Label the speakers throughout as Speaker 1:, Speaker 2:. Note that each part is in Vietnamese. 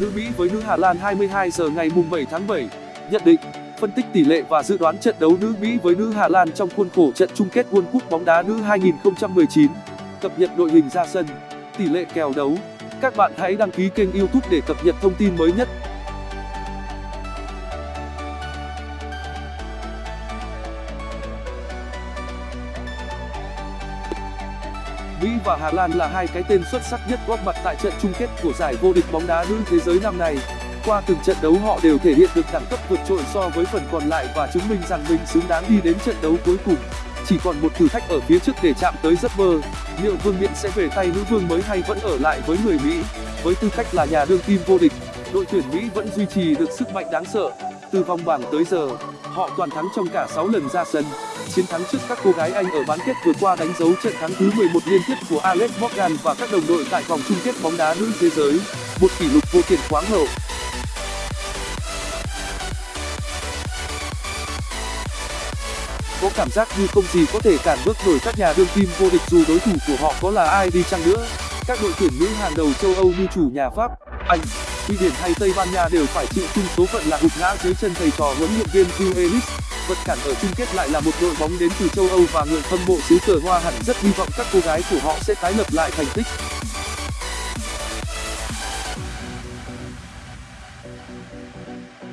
Speaker 1: Nữ Mỹ với nữ Hà Lan 22 giờ ngày mùng 7 tháng 7. Nhận định, phân tích tỷ lệ và dự đoán trận đấu nữ Mỹ với nữ Hà Lan trong khuôn khổ trận chung kết World Cup bóng đá nữ 2019. Cập nhật đội hình ra sân, tỷ lệ kèo đấu. Các bạn hãy đăng ký kênh YouTube để cập nhật thông tin mới nhất. Mỹ và Hà Lan là hai cái tên xuất sắc nhất góp mặt tại trận chung kết của giải vô địch bóng đá nữ thế giới năm nay. Qua từng trận đấu họ đều thể hiện được đẳng cấp vượt trội so với phần còn lại và chứng minh rằng mình xứng đáng đi đến trận đấu cuối cùng. Chỉ còn một thử thách ở phía trước để chạm tới giấc mơ. Liệu vương miện sẽ về tay nữ vương mới hay vẫn ở lại với người Mỹ? Với tư cách là nhà đương kim vô địch, đội tuyển Mỹ vẫn duy trì được sức mạnh đáng sợ. Từ vòng bảng tới giờ, họ toàn thắng trong cả 6 lần ra sân. Chiến thắng trước các cô gái Anh ở bán kết vừa qua đánh dấu trận thắng thứ 11 liên tiếp của Alex Morgan và các đồng đội tại vòng chung kết bóng đá nữ thế giới, một kỷ lục vô tiền khoáng hậu. Có cảm giác như không gì có thể cản bước nổi các nhà đương kim vô địch dù đối thủ của họ có là ai đi chăng nữa. Các đội tuyển nữ hàng đầu châu Âu như chủ nhà Pháp, anh, Thụy Điển hay Tây Ban Nha đều phải chịu chung số phận là gục ngã dưới chân thầy trò huấn luyện viên Phil Ellis. Vật cản ở chung kết lại là một đội bóng đến từ châu Âu và người hâm mộ xứ cờ hoa hẳn rất hy vọng các cô gái của họ sẽ tái lập lại thành tích.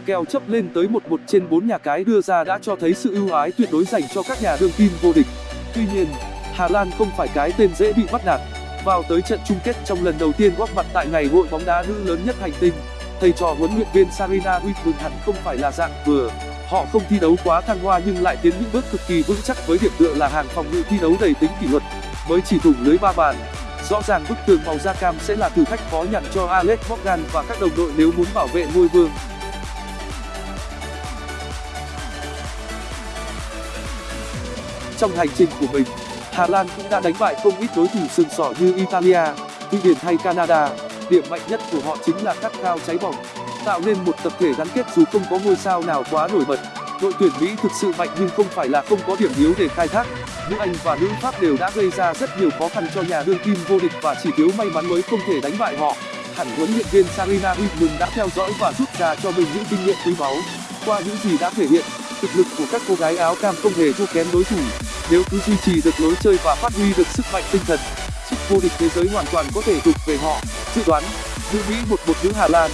Speaker 1: Kèo chấp lên tới 11 trên 4 nhà cái đưa ra đã cho thấy sự ưu ái tuyệt đối dành cho các nhà đương kim vô địch. Tuy nhiên, Hà Lan không phải cái tên dễ bị bắt nạt. Vào tới trận chung kết trong lần đầu tiên góp mặt tại ngày hội bóng đá nữ lớn nhất hành tinh, thầy trò huấn luyện viên Sarina Wittmann hẳn không phải là dạng vừa. Họ không thi đấu quá thăng hoa nhưng lại tiến những bước cực kỳ vững chắc với điểm tựa là hàng phòng ngự thi đấu đầy tính kỷ luật, mới chỉ thủng lưới ba bàn. Rõ ràng bức tường màu da cam sẽ là thử thách khó nhằn cho Alex Morgan và các đồng đội nếu muốn bảo vệ ngôi vương. Trong hành trình của mình, Hà Lan cũng đã đánh bại không ít đối thủ sừng sỏ như Italia, Thụy Điển hay Canada. Điểm mạnh nhất của họ chính là khát khao cháy bỏng, tạo nên một tập thể gắn kết dù không có ngôi sao nào quá nổi bật. Đội tuyển Mỹ thực sự mạnh nhưng không phải là không có điểm yếu để khai thác. Nữ Anh và nữ Pháp đều đã gây ra rất nhiều khó khăn cho nhà đương kim vô địch và chỉ thiếu may mắn mới không thể đánh bại họ. Hẳn huấn luyện viên Sarina Wittmann đã theo dõi và rút ra cho mình những kinh nghiệm quý báu. Qua những gì đã thể hiện, thực lực của các cô gái áo cam không hề thua kém đối thủ. Nếu cứ duy trì được lối chơi và phát huy được sức mạnh tinh thần, chức vô địch thế giới hoàn toàn có thể thuộc về họ. Dự đoán, nữ Mỹ 1-1 nữ Hà Lan